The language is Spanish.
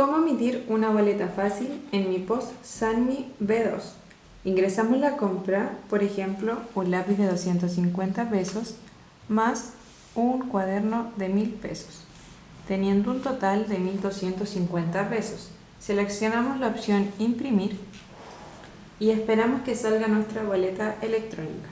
¿Cómo emitir una boleta fácil en mi post Sanmi B2? Ingresamos la compra, por ejemplo, un lápiz de 250 pesos más un cuaderno de 1000 pesos, teniendo un total de 1250 pesos. Seleccionamos la opción imprimir y esperamos que salga nuestra boleta electrónica.